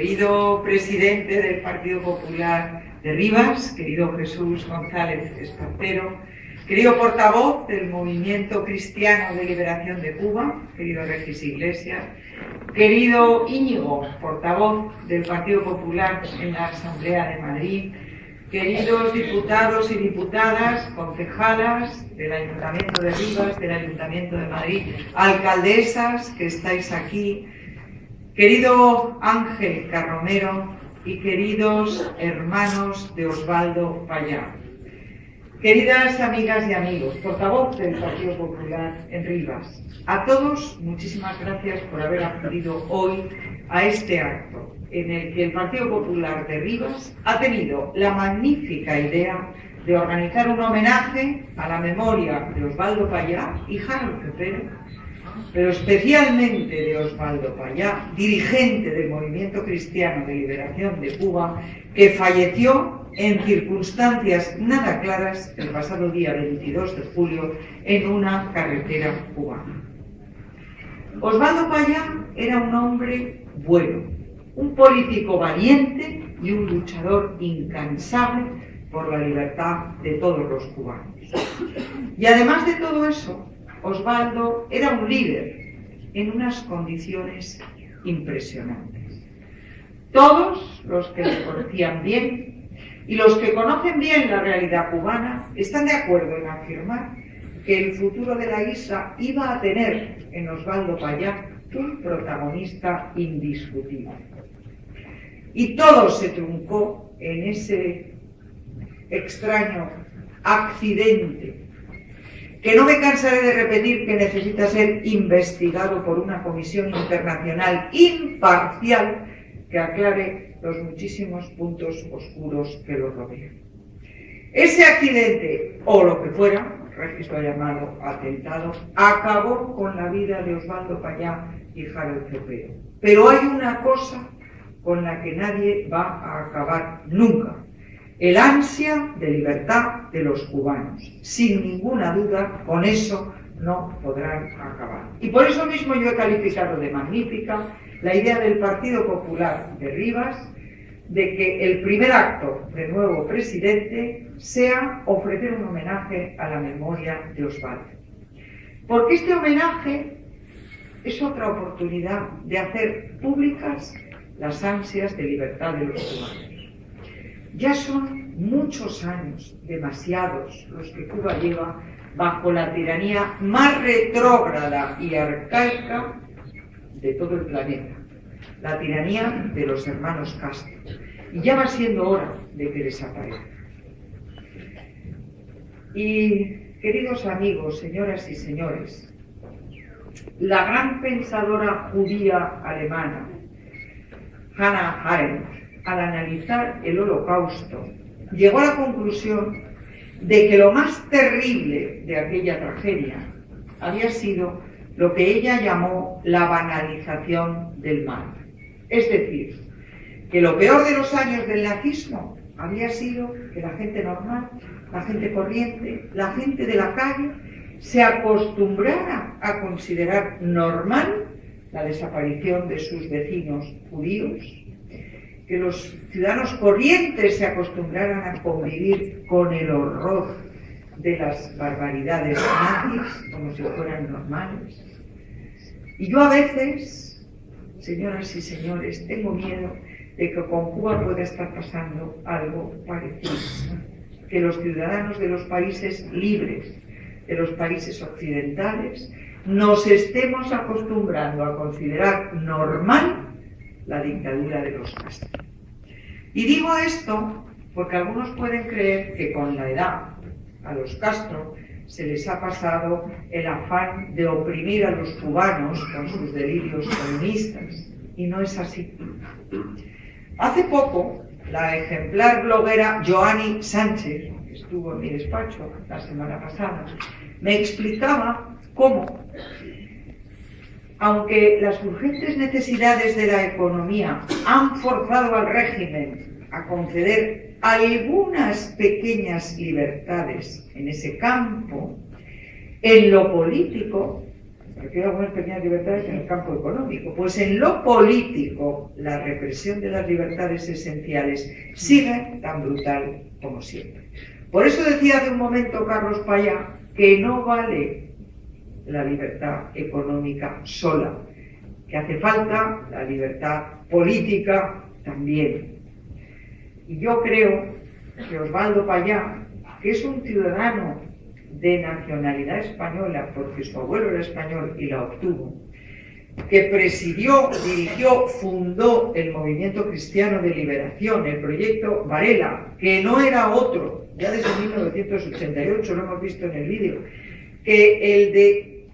querido presidente del Partido Popular de Rivas, querido Jesús González Espartero, querido portavoz del Movimiento Cristiano de Liberación de Cuba, querido Regis Iglesias, querido Íñigo, portavoz del Partido Popular en la Asamblea de Madrid, queridos diputados y diputadas, concejalas del Ayuntamiento de Rivas, del Ayuntamiento de Madrid, alcaldesas que estáis aquí, querido Ángel Carromero y queridos hermanos de Osvaldo Payá. Queridas amigas y amigos, portavoz del Partido Popular en Rivas, a todos muchísimas gracias por haber acudido hoy a este acto en el que el Partido Popular de Rivas ha tenido la magnífica idea de organizar un homenaje a la memoria de Osvaldo Payá y Harold Pérez, pero especialmente de Osvaldo Payá, dirigente del Movimiento Cristiano de Liberación de Cuba, que falleció en circunstancias nada claras el pasado día 22 de julio en una carretera cubana. Osvaldo Payá era un hombre bueno, un político valiente y un luchador incansable por la libertad de todos los cubanos. Y además de todo eso, Osvaldo era un líder en unas condiciones impresionantes. Todos los que le conocían bien y los que conocen bien la realidad cubana están de acuerdo en afirmar que el futuro de la isla iba a tener en Osvaldo Payá un protagonista indiscutible. Y todo se truncó en ese extraño accidente que no me cansaré de repetir que necesita ser investigado por una comisión internacional imparcial que aclare los muchísimos puntos oscuros que lo rodean. Ese accidente, o lo que fuera, registro llamado atentado, acabó con la vida de Osvaldo Payá y Harold Cepero. Pero hay una cosa con la que nadie va a acabar nunca. El ansia de libertad de los cubanos. Sin ninguna duda, con eso no podrán acabar. Y por eso mismo yo he calificado de magnífica la idea del Partido Popular de Rivas de que el primer acto del nuevo presidente sea ofrecer un homenaje a la memoria de Osvaldo. Porque este homenaje es otra oportunidad de hacer públicas las ansias de libertad de los cubanos. Ya son muchos años, demasiados, los que Cuba lleva bajo la tiranía más retrógrada y arcaica de todo el planeta, la tiranía de los hermanos Castro. Y ya va siendo hora de que desaparezca. Y, queridos amigos, señoras y señores, la gran pensadora judía alemana, Hannah Arendt, al analizar el holocausto, llegó a la conclusión de que lo más terrible de aquella tragedia había sido lo que ella llamó la banalización del mal. Es decir, que lo peor de los años del nazismo había sido que la gente normal, la gente corriente, la gente de la calle, se acostumbrara a considerar normal la desaparición de sus vecinos judíos, que los ciudadanos corrientes se acostumbraran a convivir con el horror de las barbaridades nazis como si fueran normales. Y yo a veces, señoras y señores, tengo miedo de que con Cuba pueda estar pasando algo parecido, que los ciudadanos de los países libres, de los países occidentales, nos estemos acostumbrando a considerar normal la dictadura de los Castro. Y digo esto porque algunos pueden creer que con la edad a los Castro se les ha pasado el afán de oprimir a los cubanos con sus delirios comunistas. Y no es así. Hace poco, la ejemplar bloguera Joanny Sánchez, que estuvo en mi despacho la semana pasada, me explicaba cómo, aunque las urgentes necesidades de la economía han forzado al régimen a conceder algunas pequeñas libertades en ese campo, en lo político, refiero a algunas pequeñas libertades en el campo económico. Pues en lo político, la represión de las libertades esenciales sigue tan brutal como siempre. Por eso decía hace un momento Carlos Paya que no vale la libertad económica sola, que hace falta la libertad política también. Y yo creo que Osvaldo Payá, que es un ciudadano de nacionalidad española, porque su abuelo era español y la obtuvo, que presidió, dirigió, fundó el movimiento cristiano de liberación, el proyecto Varela, que no era otro, ya desde 1988 lo hemos visto en el vídeo, que el de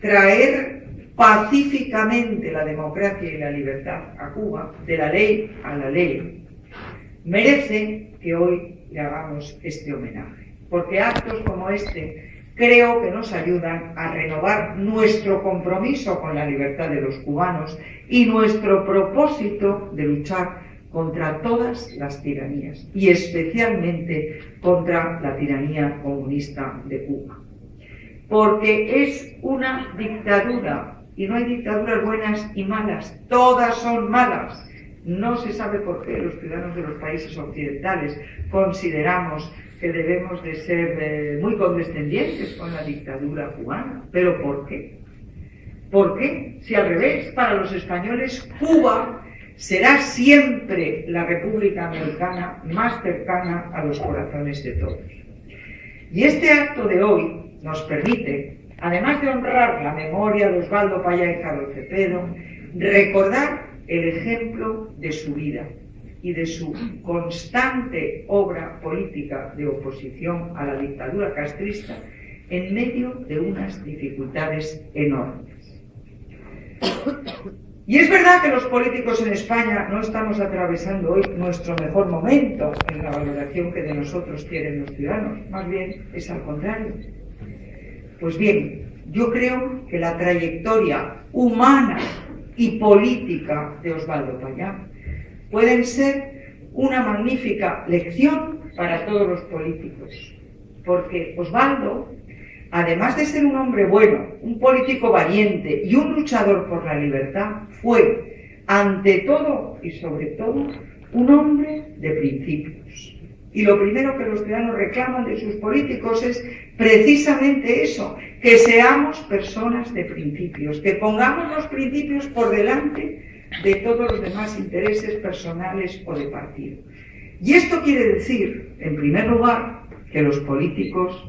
traer pacíficamente la democracia y la libertad a Cuba, de la ley a la ley, merece que hoy le hagamos este homenaje. Porque actos como este creo que nos ayudan a renovar nuestro compromiso con la libertad de los cubanos y nuestro propósito de luchar contra todas las tiranías y especialmente contra la tiranía comunista de Cuba. Porque es una dictadura y no hay dictaduras buenas y malas, todas son malas. No se sabe por qué los ciudadanos de los países occidentales consideramos que debemos de ser eh, muy condescendientes con la dictadura cubana. ¿Pero por qué? ¿Por qué? Si al revés, para los españoles Cuba será siempre la República Americana más cercana a los corazones de todos. Y este acto de hoy nos permite además de honrar la memoria de Osvaldo Paya y Carlos Cepeda, recordar el ejemplo de su vida y de su constante obra política de oposición a la dictadura castrista en medio de unas dificultades enormes. Y es verdad que los políticos en España no estamos atravesando hoy nuestro mejor momento en la valoración que de nosotros quieren los ciudadanos, más bien es al contrario. Pues bien, yo creo que la trayectoria humana y política de Osvaldo Payá pueden ser una magnífica lección para todos los políticos, porque Osvaldo, además de ser un hombre bueno, un político valiente y un luchador por la libertad, fue, ante todo y sobre todo, un hombre de principios. Y lo primero que los ciudadanos reclaman de sus políticos es precisamente eso, que seamos personas de principios, que pongamos los principios por delante de todos los demás intereses personales o de partido. Y esto quiere decir, en primer lugar, que los políticos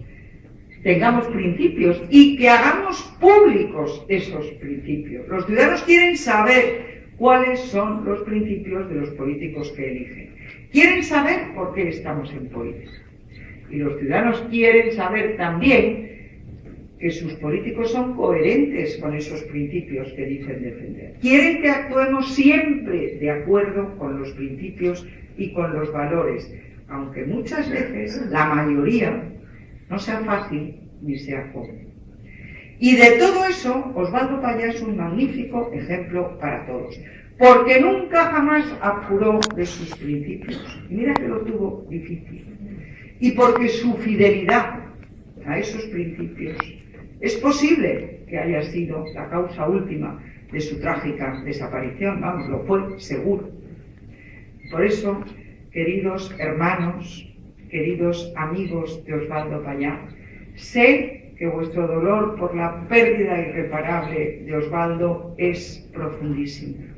tengamos principios y que hagamos públicos esos principios. Los ciudadanos quieren saber cuáles son los principios de los políticos que eligen. Quieren saber por qué estamos en política. Y los ciudadanos quieren saber también que sus políticos son coherentes con esos principios que dicen defender. Quieren que actuemos siempre de acuerdo con los principios y con los valores, aunque muchas veces la mayoría no sea fácil ni sea cómodo. Y de todo eso, Osvaldo Paya es un magnífico ejemplo para todos porque nunca jamás apuró de sus principios. mira que lo tuvo difícil. Y porque su fidelidad a esos principios es posible que haya sido la causa última de su trágica desaparición, vamos, lo fue seguro. Por eso, queridos hermanos, queridos amigos de Osvaldo Payá, sé que vuestro dolor por la pérdida irreparable de Osvaldo es profundísimo.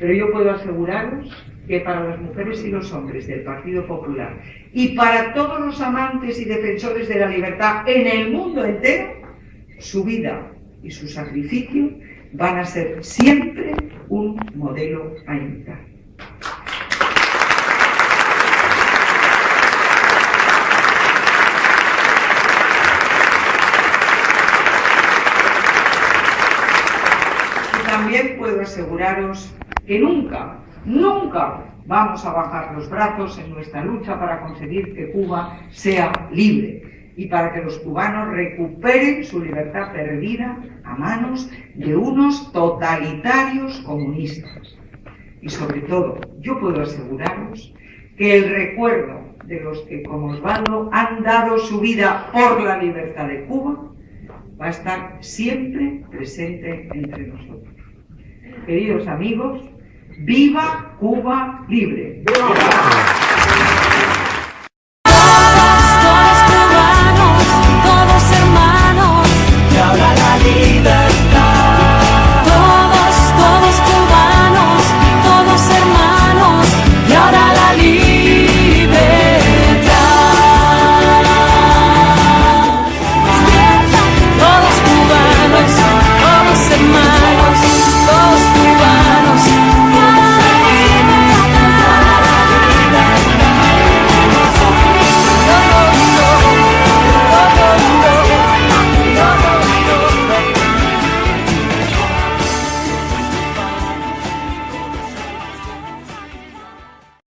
Pero yo puedo aseguraros que para las mujeres y los hombres del Partido Popular y para todos los amantes y defensores de la libertad en el mundo entero, su vida y su sacrificio van a ser siempre un modelo a imitar. Y también puedo aseguraros que nunca, nunca vamos a bajar los brazos en nuestra lucha para conseguir que Cuba sea libre y para que los cubanos recuperen su libertad perdida a manos de unos totalitarios comunistas. Y sobre todo, yo puedo aseguraros que el recuerdo de los que como Osvaldo han dado su vida por la libertad de Cuba va a estar siempre presente entre nosotros. Queridos amigos, ¡viva Cuba libre!